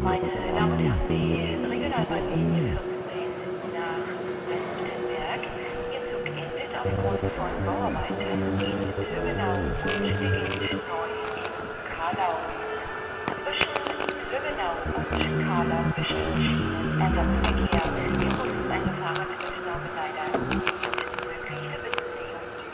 Meine Damen und Herren, die Regionalbahnlinie 14 nach Westenberg. Ihr Zug endet aufgrund von Bauarbeiten in Löwenau und beginnt neu in Karlau. Zwischen Löwenau und Karlau Schienenersatzverkehr.